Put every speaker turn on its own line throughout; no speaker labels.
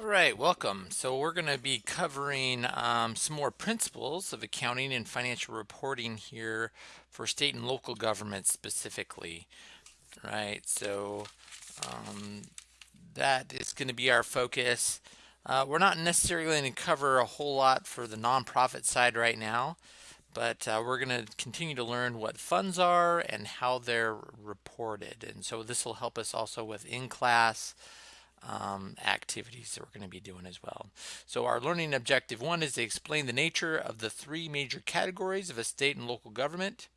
All right, welcome. So we're going to be covering um, some more principles of accounting and financial reporting here for state and local governments specifically. Right, so um, that is going to be our focus. Uh, we're not necessarily going to cover a whole lot for the nonprofit side right now, but uh, we're going to continue to learn what funds are and how they're reported. And so this will help us also with in-class um, activities that we're going to be doing as well. So our learning objective one is to explain the nature of the three major categories of a state and local government,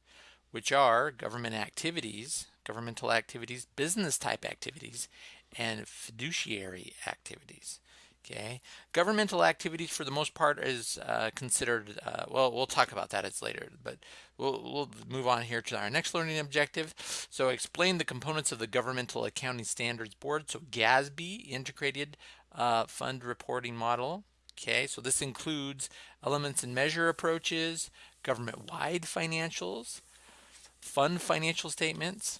which are government activities, governmental activities, business type activities, and fiduciary activities. Okay, governmental activities for the most part is uh, considered, uh, well, we'll talk about that as later, but we'll, we'll move on here to our next learning objective. So explain the components of the Governmental Accounting Standards Board, so GASB, Integrated uh, Fund Reporting Model. Okay, so this includes elements and measure approaches, government-wide financials, fund financial statements,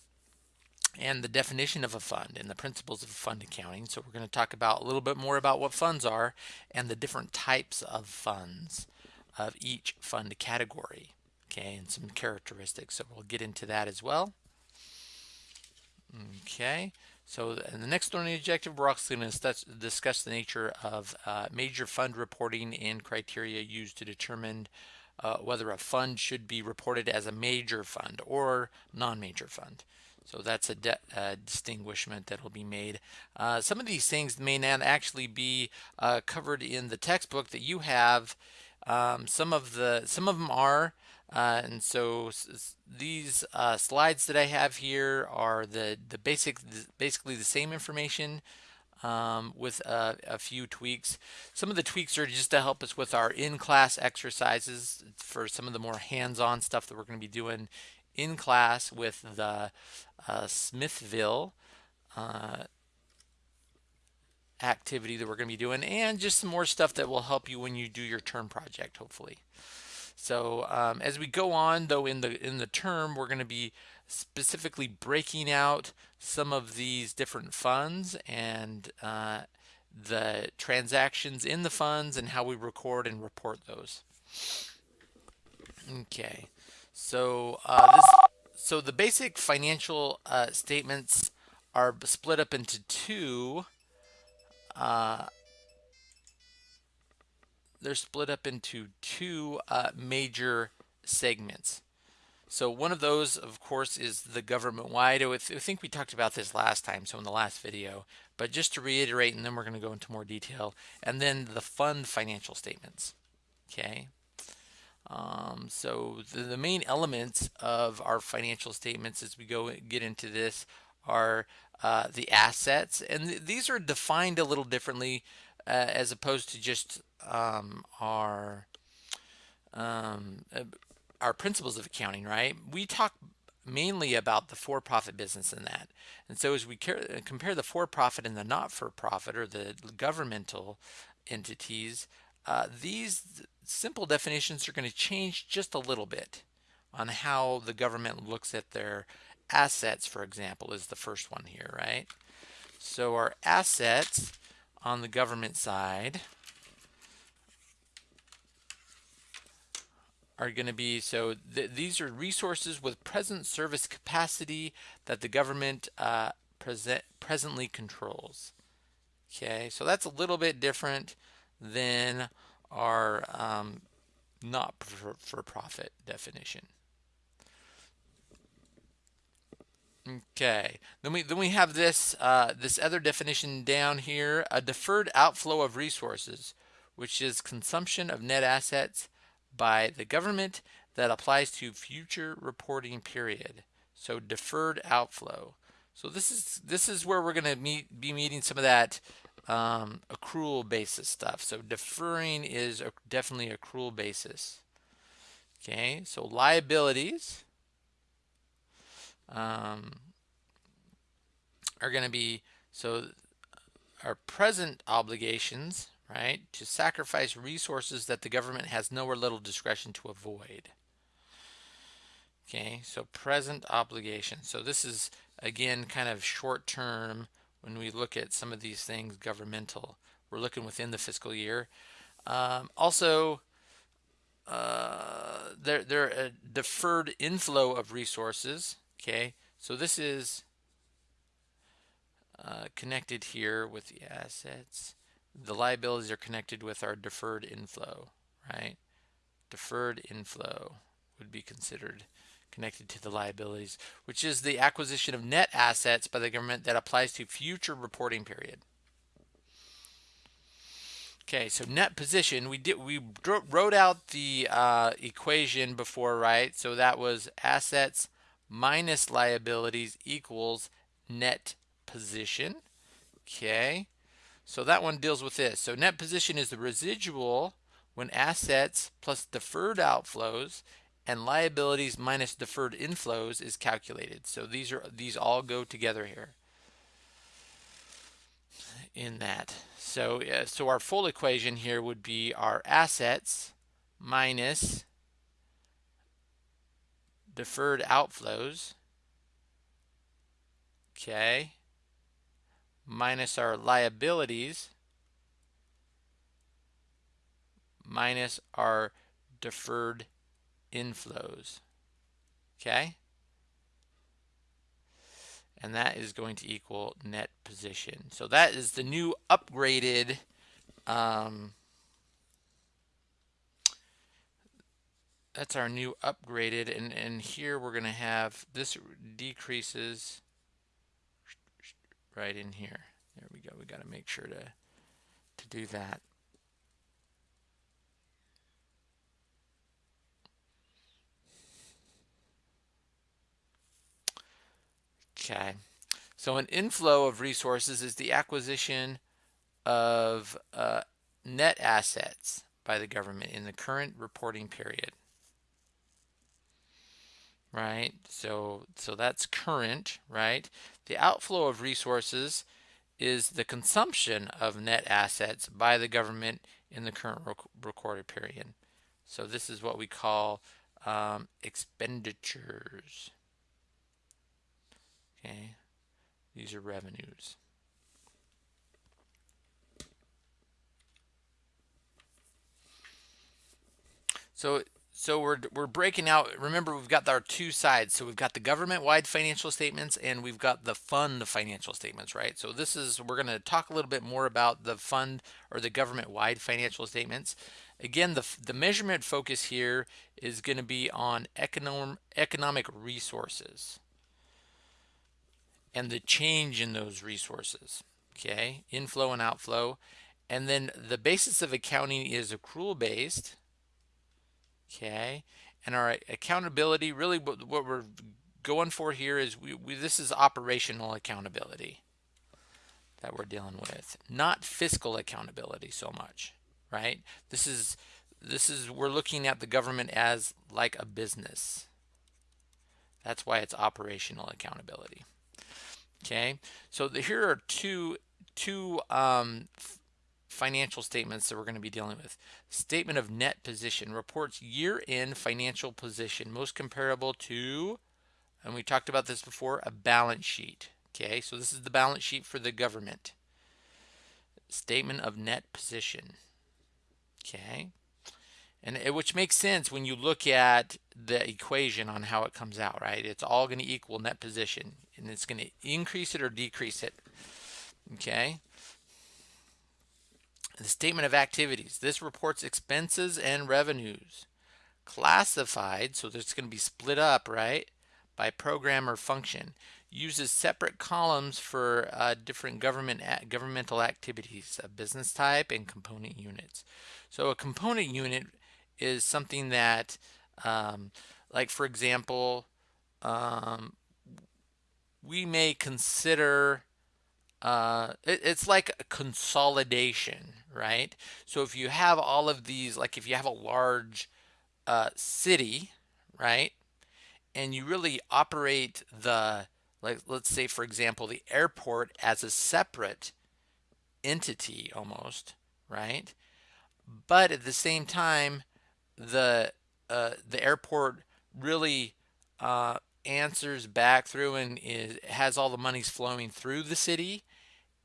and the definition of a fund and the principles of fund accounting. So we're going to talk about a little bit more about what funds are and the different types of funds of each fund category. Okay, and some characteristics. So we'll get into that as well. Okay, so in the next learning objective, we're also going to discuss the nature of uh, major fund reporting and criteria used to determine uh, whether a fund should be reported as a major fund or non-major fund. So that's a uh, distinguishment that will be made. Uh, some of these things may not actually be uh, covered in the textbook that you have. Um, some of the some of them are, uh, and so these uh, slides that I have here are the the basic basically the same information. Um, with a, a, few tweaks. Some of the tweaks are just to help us with our in-class exercises for some of the more hands-on stuff that we're going to be doing in class with the uh, Smithville uh, activity that we're going to be doing and just some more stuff that will help you when you do your term project hopefully. So um, as we go on though in the in the term we're going to be specifically breaking out some of these different funds and uh, the transactions in the funds and how we record and report those. Okay. So uh, this, so the basic financial uh, statements are split up into two. Uh, they're split up into two uh, major segments. So one of those, of course, is the government-wide. I think we talked about this last time, so in the last video. But just to reiterate, and then we're going to go into more detail. And then the fund financial statements. Okay. Um, so the, the, main elements of our financial statements as we go get into this are uh, the assets. And th these are defined a little differently uh, as opposed to just um, our um, uh, our principles of accounting right? We talk mainly about the for-profit business in that. And so as we compare the for-profit and the not-for-profit or the governmental entities uh, these simple definitions are going to change just a little bit on how the government looks at their assets, for example, is the first one here, right? So our assets on the government side are going to be, so th these are resources with present service capacity that the government uh, present, presently controls. Okay, so that's a little bit different than our um, not for, for profit definition. Okay, then we then we have this uh, this other definition down here: a deferred outflow of resources, which is consumption of net assets by the government that applies to future reporting period. So deferred outflow. So this is this is where we're going to meet be meeting some of that um, accrual basis stuff. So deferring is a, definitely accrual basis. Okay, so liabilities um, are going to be, so our present obligations, right, to sacrifice resources that the government has no or little discretion to avoid. Okay, so present obligation. So this is, again, kind of short term when we look at some of these things governmental we're looking within the fiscal year. Um, also, uh, there there a deferred inflow of resources. Okay, so this is uh, connected here with the assets. The liabilities are connected with our deferred inflow, right? Deferred inflow would be considered connected to the liabilities, which is the acquisition of net assets by the government that applies to future reporting period. Okay, so net position, we did we wrote out the uh, equation before, right? So that was assets minus liabilities equals net position. Okay, so that one deals with this. So net position is the residual when assets plus deferred outflows and liabilities minus deferred inflows is calculated. So these are these all go together here in that. So uh, so our full equation here would be our assets minus deferred outflows okay minus our liabilities minus our deferred inflows. Okay? And that is going to equal net position. So that is the new upgraded um, that's our new upgraded and and here we're going to have this decreases right in here there we go we got to make sure to to do that Okay, so an inflow of resources is the acquisition of uh, net assets by the government in the current reporting period. Right, so so that's current, right? The outflow of resources is the consumption of net assets by the government in the current rec recorded period. So this is what we call um, expenditures. Okay, these are revenues. So so we're we're breaking out. Remember, we've got our two sides. So we've got the government-wide financial statements and we've got the fund financial statements, right? So this is we're going to talk a little bit more about the fund or the government-wide financial statements. Again, the the measurement focus here is going to be on economic economic resources and the change in those resources, okay? Inflow and outflow. And then the basis of accounting is accrual based, okay? And our accountability, really what, what we're going for here is we, we, this is operational accountability that we're dealing with, not fiscal accountability so much, right? This is this is we're looking at the government as like a business. That's why it's operational accountability. Okay, so the, here are two two um, financial statements that we're going to be dealing with. Statement of net position reports year-end financial position, most comparable to, and we talked about this before, a balance sheet. Okay, so this is the balance sheet for the government. Statement of net position. Okay, and it, which makes sense when you look at the equation on how it comes out, right? It's all going to equal net position and it's going to increase it or decrease it. Okay. The statement of activities. This reports expenses and revenues. Classified, so it's going to be split up, right, by program or function. Uses separate columns for uh, different government governmental activities, a business type and component units. So a component unit is something that, um, like for example, um, we may consider uh, it, it's like a consolidation, right? So if you have all of these, like if you have a large uh, city, right, and you really operate the, like let's say for example, the airport as a separate entity almost, right? But at the same time, the uh, the airport really uh, answers back through and has all the monies flowing through the city.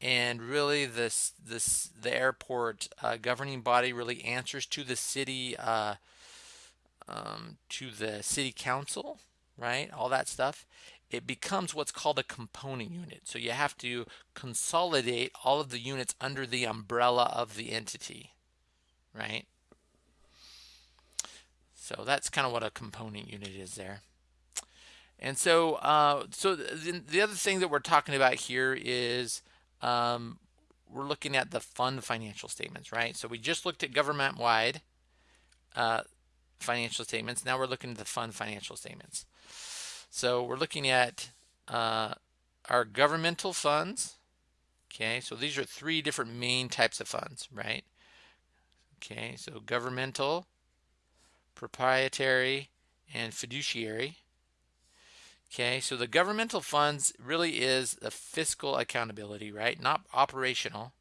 And really this this the airport uh, governing body really answers to the city uh, um, to the city council right? All that stuff. It becomes what's called a component unit. So you have to consolidate all of the units under the umbrella of the entity right? So that's kind of what a component unit is there and so uh, so the, the other thing that we're talking about here is um, we're looking at the fund financial statements, right? So we just looked at government-wide uh, financial statements. Now we're looking at the fund financial statements. So we're looking at uh, our governmental funds. Okay, so these are three different main types of funds, right? Okay, so governmental, proprietary, and fiduciary. Okay, so the governmental funds really is the fiscal accountability, right? Not operational.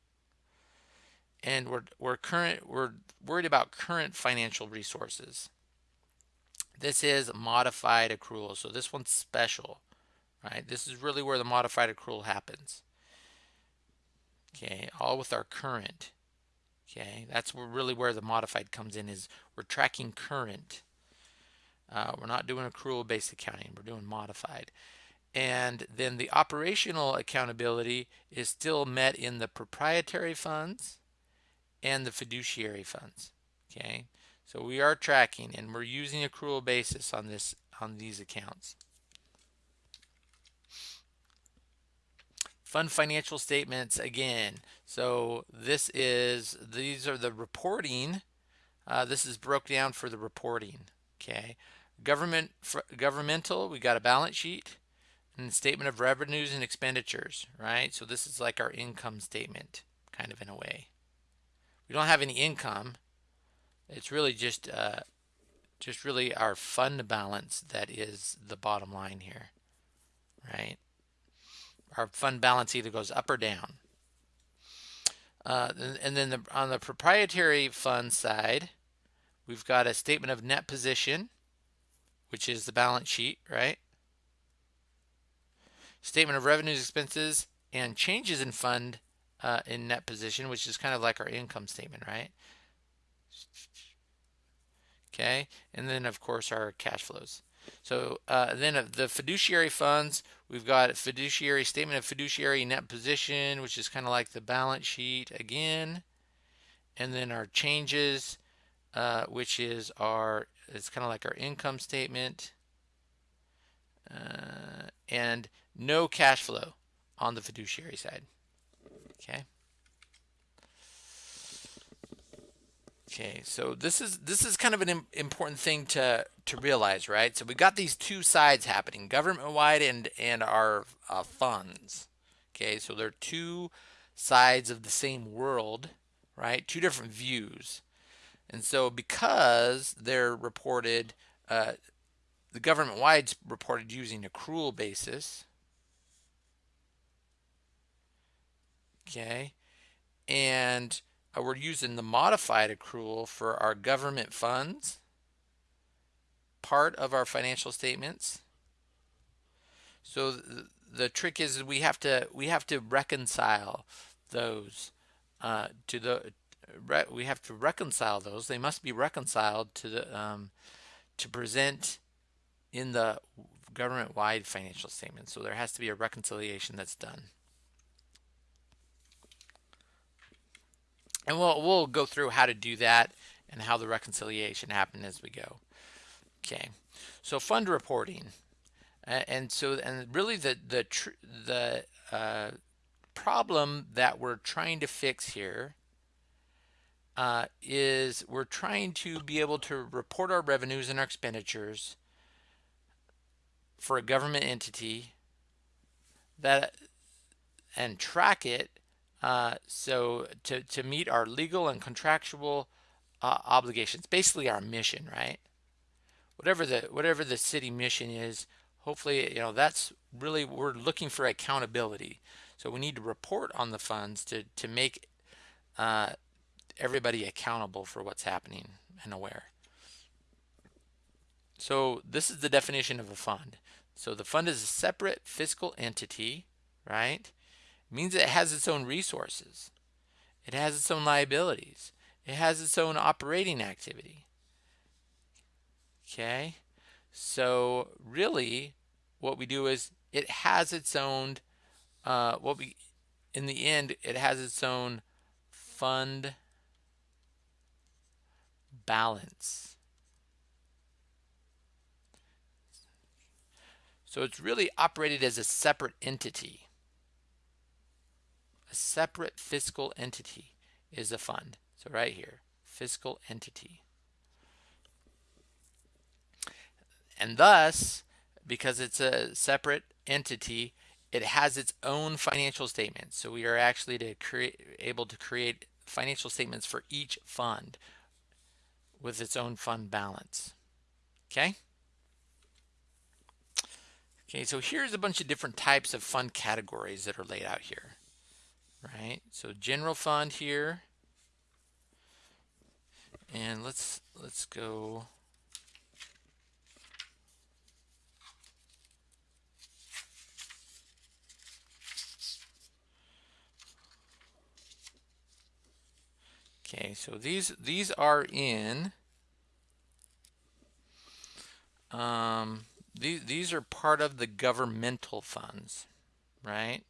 And we're we're current we're worried about current financial resources. This is modified accrual. So this one's special, right? This is really where the modified accrual happens. Okay, all with our current. Okay, that's really where the modified comes in is we're tracking current. Uh, we're not doing accrual based accounting, we're doing modified. And then the operational accountability is still met in the proprietary funds and the fiduciary funds. Okay, so we are tracking and we're using accrual basis on this on these accounts. Fund financial statements again. So this is these are the reporting. Uh, this is broke down for the reporting. Okay, Government governmental, we got a balance sheet and statement of revenues and expenditures, right? So this is like our income statement, kind of in a way. We don't have any income. It's really just uh, just really our fund balance that is the bottom line here, right? Our fund balance either goes up or down. Uh, and then the, on the proprietary fund side, we've got a statement of net position which is the balance sheet, right? Statement of revenues, expenses, and changes in fund uh, in net position, which is kind of like our income statement, right? Okay, and then of course our cash flows. So uh, then of the fiduciary funds, we've got fiduciary statement of fiduciary net position, which is kind of like the balance sheet again. And then our changes, uh, which is our it's kind of like our income statement uh, and no cash flow on the fiduciary side. Okay. Okay, so this is this is kind of an important thing to to realize, right? So we got these two sides happening, government-wide and and our uh, funds. Okay, so they're two sides of the same world, right? Two different views. And so because they're reported, uh, the government-wide reported using accrual basis, okay, and uh, we're using the modified accrual for our government funds, part of our financial statements. So the, the trick is we have to we have to reconcile those uh, to the we have to reconcile those. They must be reconciled to the um, to present in the government-wide financial statement. So there has to be a reconciliation that's done. And we'll we'll go through how to do that and how the reconciliation happened as we go. Okay, so fund reporting, and so and really the the the uh, problem that we're trying to fix here uh, is we're trying to be able to report our revenues and our expenditures for a government entity that and track it uh, so to, to meet our legal and contractual uh, obligations basically our mission right? Whatever the whatever the city mission is hopefully you know that's really we're looking for accountability. So we need to report on the funds to to make uh, everybody accountable for what's happening and aware. So this is the definition of a fund. So the fund is a separate fiscal entity, right? It means it has its own resources. It has its own liabilities. It has its own operating activity. Okay, so really what we do is it has its own, uh, what we, in the end, it has its own fund balance. So it's really operated as a separate entity. A separate fiscal entity is a fund. So right here, fiscal entity. And thus, because it's a separate entity, it has its own financial statements. So we are actually to create able to create financial statements for each fund with its own fund balance. Okay? Okay, so here's a bunch of different types of fund categories that are laid out here. Right? So general fund here. And let's let's go Okay, so these these are in um, these these are part of the governmental funds, right?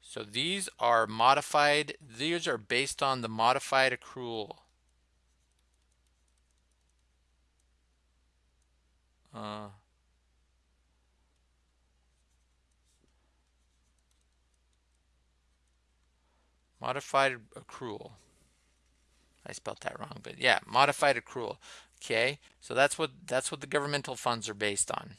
So these are modified. These are based on the modified accrual. Uh, modified accrual. I spelled that wrong, but yeah, modified accrual. Okay, so that's what that's what the governmental funds are based on.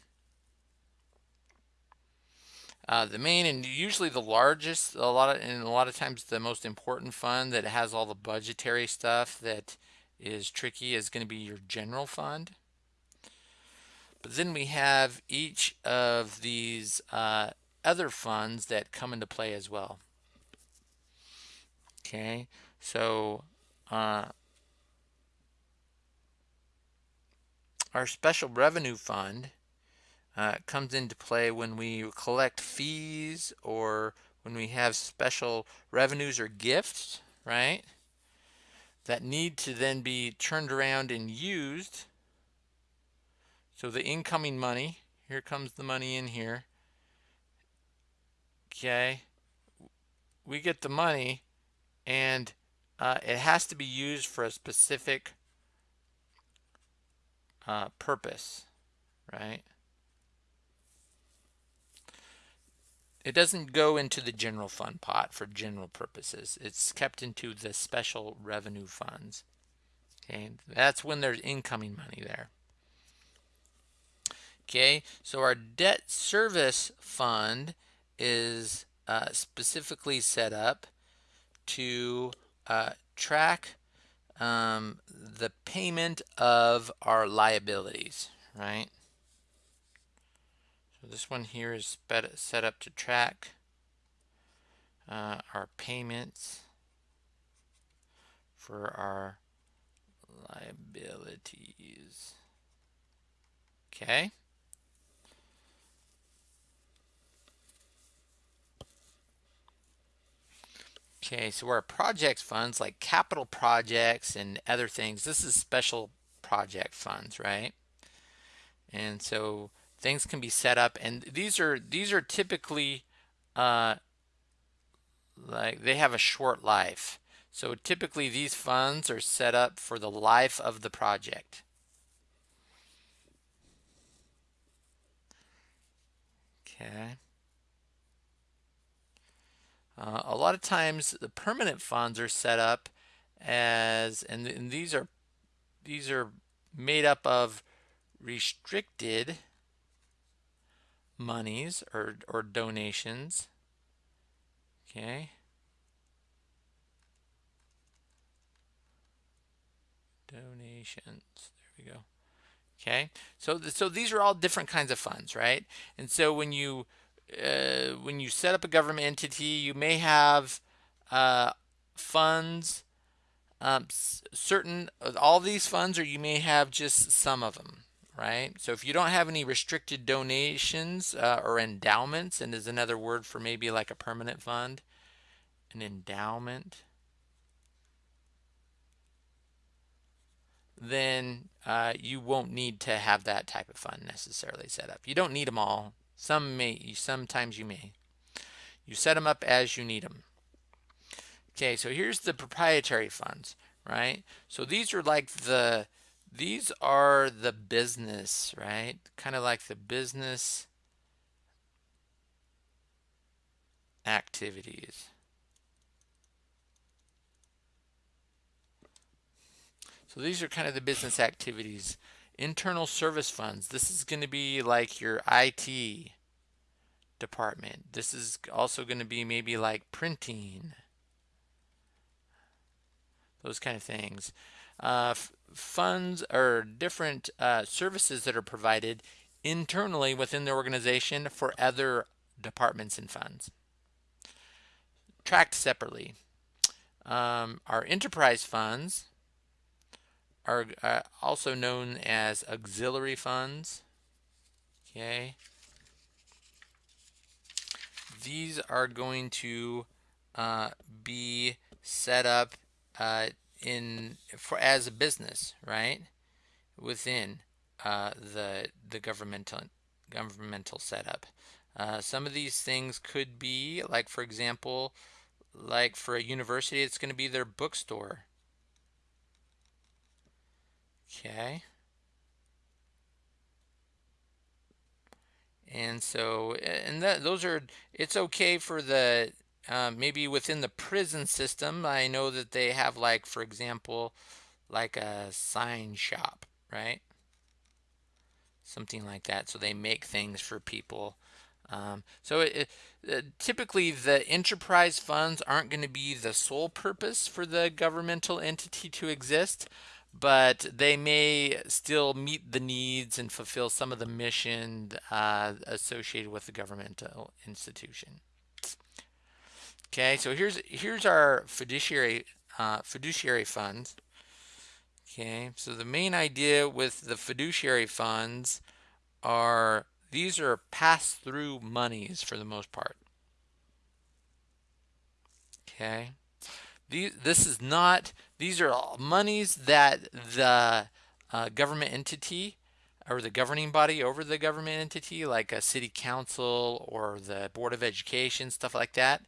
Uh, the main and usually the largest, a lot of, and a lot of times the most important fund that has all the budgetary stuff that is tricky is going to be your general fund. But then we have each of these uh, other funds that come into play as well. Okay, so uh, our special revenue fund uh, comes into play when we collect fees or when we have special revenues or gifts, right? That need to then be turned around and used. So the incoming money, here comes the money in here. Okay, we get the money and uh, it has to be used for a specific uh, purpose, right? It doesn't go into the general fund pot for general purposes. It's kept into the special revenue funds. Okay, that's when there's incoming money there. Okay, so our debt service fund is uh, specifically set up to uh, track um, the payment of our liabilities, right? So this one here is set up to track uh, our payments for our liabilities. Okay. Okay, so our projects funds like capital projects and other things, this is special project funds, right? And so things can be set up and these are these are typically uh, like they have a short life. So typically these funds are set up for the life of the project. Okay. Uh, a lot of times the permanent funds are set up as, and, and these are these are made up of restricted monies or, or donations. Okay. Donations. There we go. Okay. So, so these are all different kinds of funds, right? And so when you uh, when you set up a government entity, you may have uh, funds, um, certain all these funds, or you may have just some of them, right? So if you don't have any restricted donations uh, or endowments, and is another word for maybe like a permanent fund, an endowment, then uh, you won't need to have that type of fund necessarily set up. You don't need them all. Some may, sometimes you may. You set them up as you need them. Okay, so here's the proprietary funds, right? So these are like the, these are the business, right? Kind of like the business activities. So these are kind of the business activities. Internal service funds. This is going to be like your IT department. This is also going to be maybe like printing. Those kind of things. Uh, funds or different uh, services that are provided internally within the organization for other departments and funds. Tracked separately. Um, our enterprise funds are uh, also known as auxiliary funds. Okay. These are going to uh, be set up uh, in for as a business, right? Within uh, the the governmental governmental setup. Uh, some of these things could be like, for example, like for a university, it's going to be their bookstore. Okay. And so, and that those are, it's okay for the, uh, maybe within the prison system, I know that they have like, for example, like a sign shop, right? Something like that. So they make things for people. Um, so it, it, uh, typically the enterprise funds aren't going to be the sole purpose for the governmental entity to exist but they may still meet the needs and fulfill some of the mission uh, associated with the governmental institution. Okay, so here's here's our fiduciary uh, fiduciary funds. Okay, so the main idea with the fiduciary funds are these are pass-through monies for the most part. Okay, these, this is not, these are monies that the uh, government entity or the governing body over the government entity, like a city council or the Board of Education, stuff like that.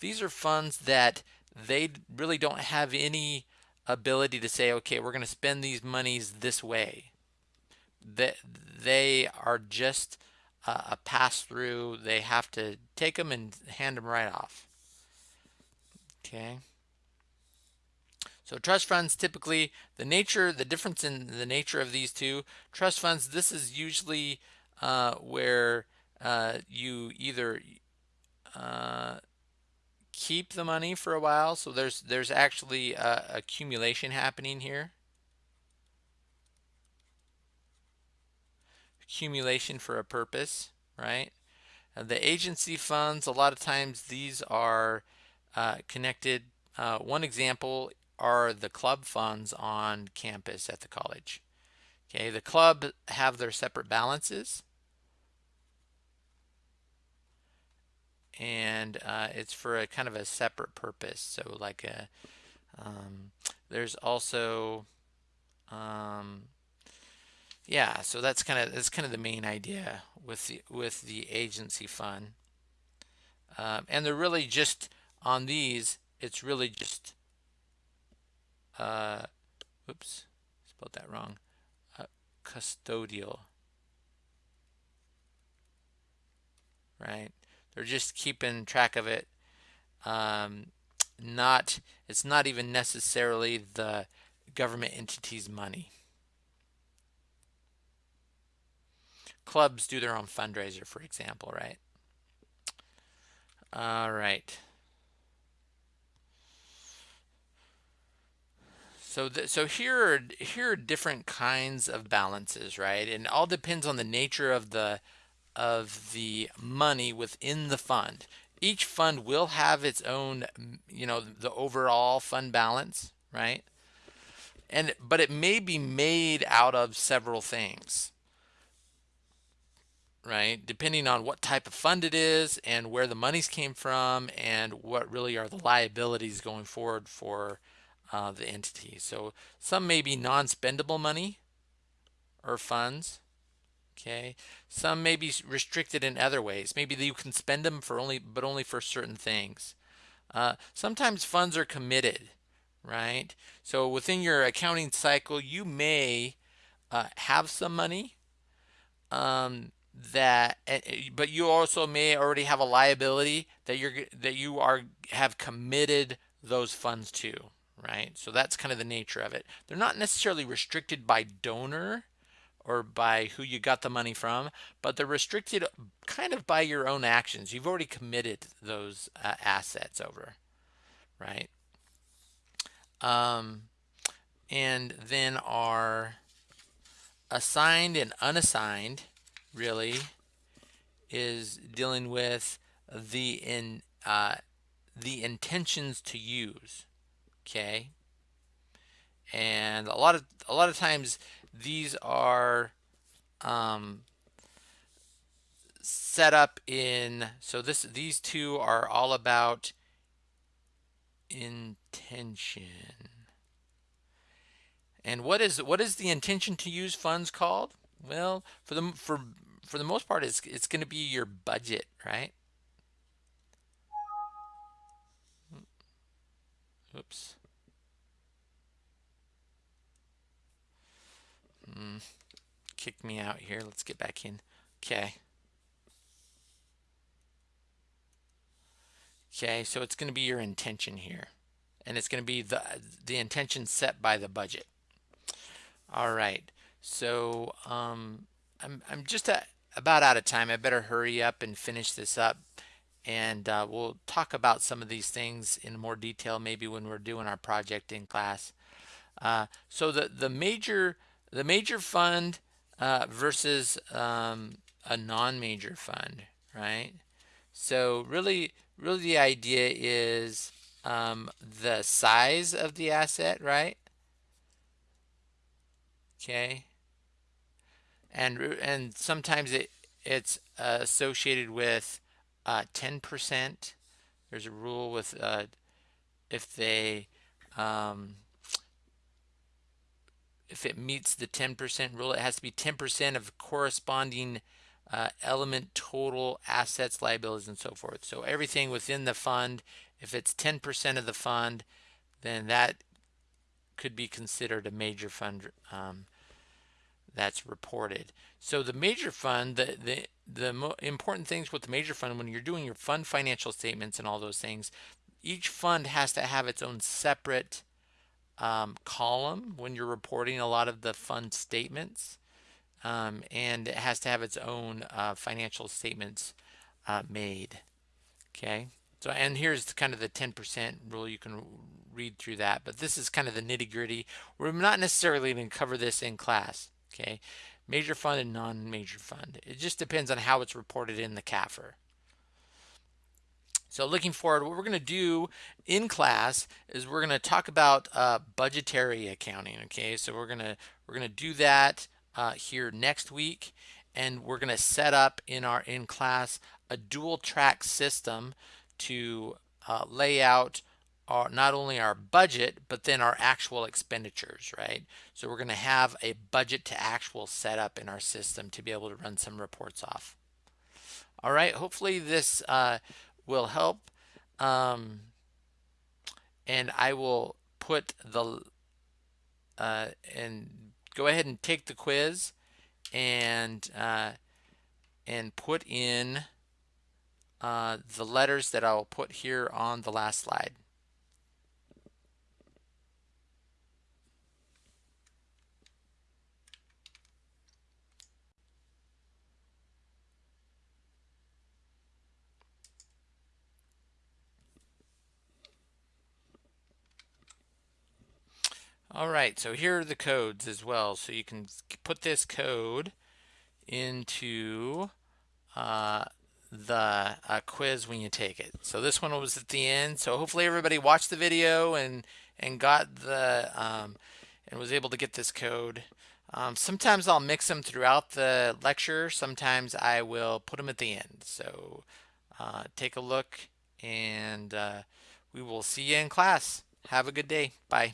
These are funds that they really don't have any ability to say, okay, we're going to spend these monies this way. That they are just a pass through. They have to take them and hand them right off. Okay. So trust funds typically, the nature, the difference in the nature of these two, trust funds, this is usually uh, where uh, you either uh, keep the money for a while. So there's there's actually accumulation happening here. Accumulation for a purpose, right? Uh, the agency funds, a lot of times these are uh, connected. Uh, one example are the club funds on campus at the college. Okay, the club have their separate balances. And uh, it's for a kind of a separate purpose. So like a, um, there's also, um, yeah, so that's kind of that's kind of the main idea with the with the agency fund. Um, and they're really just on these, it's really just uh, oops, spelled that wrong, uh, custodial, right? They're just keeping track of it. Um, not, it's not even necessarily the government entity's money. Clubs do their own fundraiser, for example, right? All right. So, so here are here are different kinds of balances, right? And all depends on the nature of the of the money within the fund. Each fund will have its own, you know, the overall fund balance, right? And but it may be made out of several things. right? Depending on what type of fund it is and where the monies came from and what really are the liabilities going forward for uh, the entity. So some may be non-spendable money or funds. Okay, some may be restricted in other ways. Maybe you can spend them for only, but only for certain things. Uh, sometimes funds are committed, right? So within your accounting cycle, you may uh, have some money um, that, but you also may already have a liability that you're that you are have committed those funds to, right? So that's kind of the nature of it. They're not necessarily restricted by donor or by who you got the money from, but they're restricted kind of by your own actions. You've already committed those uh, assets over, right? Um, and then our assigned and unassigned really is dealing with the in uh, the intentions to use okay? And a lot of a lot of times these are um, set up in so this these two are all about intention. And what is what is the intention to use funds called? Well for the for for the most part it's it's going to be your budget right? Oops Mm, kicked me out here. Let's get back in. Okay. Okay, so it's going to be your intention here. And it's going to be the, the intention set by the budget. All right. So um, I'm, I'm just a, about out of time. I better hurry up and finish this up. And uh, we'll talk about some of these things in more detail maybe when we're doing our project in class. Uh, so the, the major the major fund uh, versus um, a non-major fund, right? So really, really the idea is um, the size of the asset, right? Okay. And and sometimes it it's uh, associated with 10%. Uh, There's a rule with uh, if they um, if it meets the 10% rule, it has to be 10% of corresponding uh, element total assets, liabilities, and so forth. So everything within the fund, if it's 10% of the fund, then that could be considered a major fund um, that's reported. So the major fund, the, the, the important things with the major fund, when you're doing your fund financial statements and all those things, each fund has to have its own separate um, column when you're reporting a lot of the fund statements. Um, and it has to have its own uh, financial statements uh, made. Okay. So, and here's kind of the 10% rule. You can read through that, but this is kind of the nitty gritty. We're not necessarily going to cover this in class. Okay. Major fund and non-major fund. It just depends on how it's reported in the CAFR. So looking forward, what we're going to do in class is we're going to talk about uh, budgetary accounting. Okay, so we're going to we're going to do that uh, here next week, and we're going to set up in our in class a dual track system to uh, lay out our, not only our budget but then our actual expenditures. Right. So we're going to have a budget to actual setup in our system to be able to run some reports off. All right. Hopefully this uh, will help. Um, and I will put the, uh, and go ahead and take the quiz and, uh, and put in uh, the letters that I'll put here on the last slide. All right, so here are the codes as well. So you can put this code into uh, the uh, quiz when you take it. So this one was at the end. So hopefully everybody watched the video and and got the um, and was able to get this code. Um, sometimes I'll mix them throughout the lecture. Sometimes I will put them at the end. So uh, take a look and uh, we will see you in class. Have a good day. Bye.